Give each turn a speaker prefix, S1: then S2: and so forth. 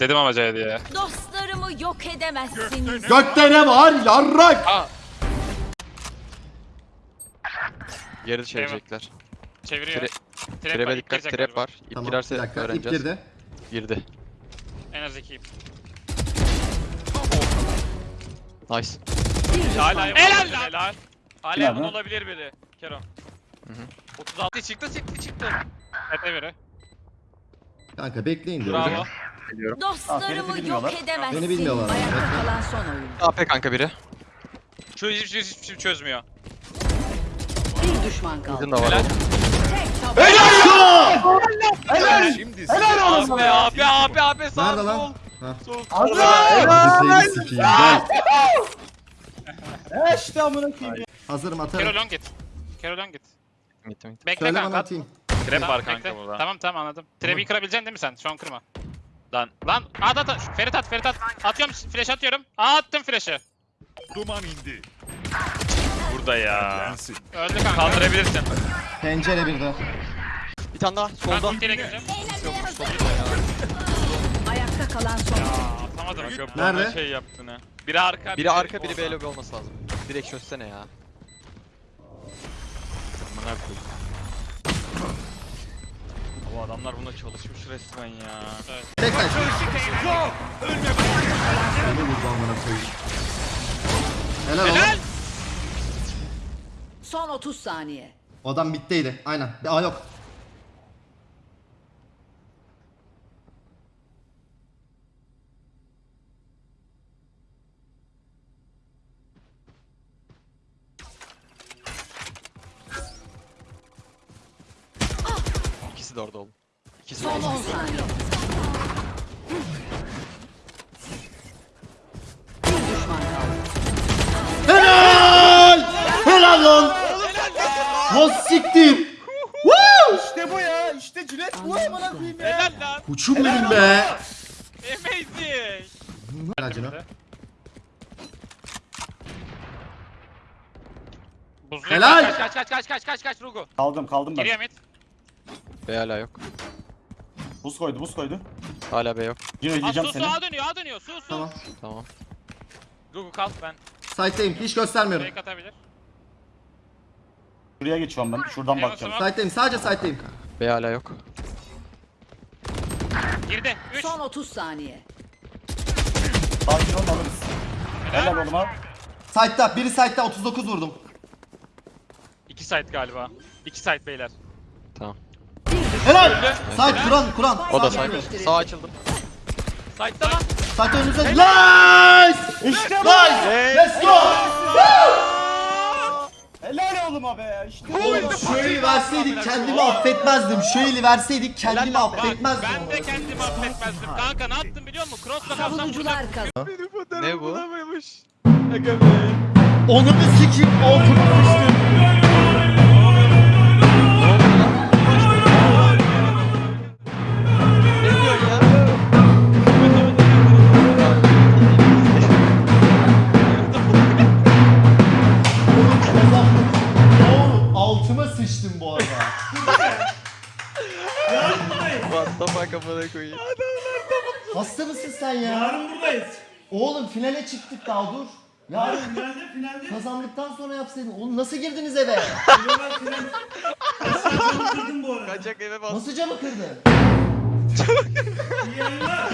S1: Dedim ama C diye.
S2: Dostlarımı yok edemezsiniz.
S3: Gökte ne var? Yarrak!
S4: Geri çevirecekler.
S1: Çeviriyor.
S4: Tre-
S1: Trap var,
S4: Trap'e dikkat,
S1: girecek
S4: trap
S1: galiba.
S4: var. İp
S3: Tamam bir
S4: girerse
S3: dakika. İp
S4: öğreneceğiz.
S3: girdi.
S4: Girdi.
S1: En az iki.
S4: Nice.
S1: Hala
S5: Helal
S1: helal
S5: lan.
S1: helal. Hala
S6: Helal lan.
S1: olabilir biri. Kero.
S4: Hı hı.
S1: 36 çıktı çıktı çıktı. Ete biri.
S3: Kanka bekleyin diyorum.
S1: Bravo.
S4: Geliyorum.
S6: Aa,
S2: Dostlarımı
S6: Ferit'i
S2: yok
S6: bilmiyorlar.
S2: edemezsiniz.
S3: Beni bilmiyorlar.
S2: Ayakta
S3: Bekle.
S2: kalan son oyun.
S4: AP kanka biri.
S1: Şu hiçbir şey, hiçbir şey çözmüyor.
S2: Bir düşman kaldı.
S4: Bizim de var.
S1: Helal.
S4: oğlum.
S1: Abi abi abi abi sağ
S3: Nerede lan?
S1: sol.
S3: Ha.
S1: Sol.
S3: Hadi seni sikeyim. Gel.
S6: He işte amına koyayım.
S3: Hazırım
S1: Kero
S3: atarım.
S1: long git. Kero long git.
S4: Gittim gittim.
S1: Bekle
S3: Söyle bana
S1: kanka.
S3: atayım.
S1: Trap
S5: var kanka
S1: kanka
S5: burada.
S1: Tamam tamam anladım. Trap'i kırabileceksin değil mi sen? Şu an kırma. Lan lan at at at. Ferit at Ferit at. Atıyorum flash atıyorum. Aa attım flash'ı.
S7: Duman indi.
S5: Burada ya.
S1: Öldü kanka.
S5: Kaldırabilirsin.
S3: Pencere bir de.
S4: Bir tane daha
S1: Ben
S4: solda.
S1: ultiyle gireceğim.
S2: Ayakta kalan son.
S1: Aa, atamadım.
S3: Nerede?
S5: şey yaptın ha. Biri arka.
S4: Biri arka biri. B lobby olması lazım. Direkt çözsene ya.
S5: Amına koyayım. Adamlar buna çalışmış resmen ya.
S3: Tek taş. Beni vurdu amına koyayım. Helal.
S1: Helal.
S2: Son 30 saniye.
S3: O adam bitteydi. Aynen. Aa yok.
S4: İkisi de orada oğlum. İkisi
S2: Son
S4: orada.
S2: 10 saniye. Bir düşman kaldı.
S3: Helal! Helal lan! Ha siktir!
S6: İşte bu ya. İşte Cület bu amına koyayım ya.
S1: Helal lan.
S3: Kuçum benim be!
S1: Amazing.
S3: Helal.
S1: Buzlu
S3: Helal.
S1: Kaç kaç kaç kaç kaç kaç Rugu.
S6: Kaldım kaldım ben.
S1: Giriyor mid.
S4: B hala yok.
S6: Buz koydu buz koydu.
S4: Hala B yok.
S6: Cino
S1: Aa,
S6: yiyeceğim
S1: su
S6: seni.
S1: su dönüyor A dönüyor su su.
S3: Tamam.
S4: Tamam.
S1: Rugu kalk ben.
S3: Site'deyim. Hiç göstermiyorum.
S1: Fake atabilir.
S6: Şuraya geçiyorum ben. Şuradan
S1: Eyvah,
S6: bakacağım.
S1: tamam.
S3: Sadece site'deyim.
S4: B hala yok.
S1: Girdi. 3.
S2: Son 30 saniye.
S6: Sakin ol alırız. Helal oğlum abi.
S3: Site'da. Biri site'da 39 vurdum.
S1: 2 site galiba. 2 site beyler.
S4: Tamam.
S3: Helal! Site kuran kuran.
S4: O da
S3: Site
S4: side. Sağ açıldı.
S1: Site'da lan.
S3: Site önünüze. Nice!
S6: İşte bu.
S3: Nice! Let's go!
S6: Helal oğlum abi. İşte.
S3: Oğlum eli verseydik kendimi affetmezdim. Eli verseydik kendimi affetmezdim.
S1: ben de kendimi affetmezdim. Kanka ne yaptım biliyor musun? Cross'la kalsam
S2: Savunucular kazandı.
S4: Ne bu?
S3: Onu bir sikeyim. Altıma sıçtım.
S4: Fuck amına koyayım.
S3: Hasta mısın sen ya?
S8: Yarın buradayız.
S3: Oğlum finale çıktık daha dur. Yarın
S8: Finalde finalde.
S3: kazandıktan sonra yapsaydın. Oğlum nasıl girdiniz eve?
S8: Kırdım bu arada.
S4: Kaçak eve bas.
S3: Nasıl camı kırdın?
S8: İyi yayınlar.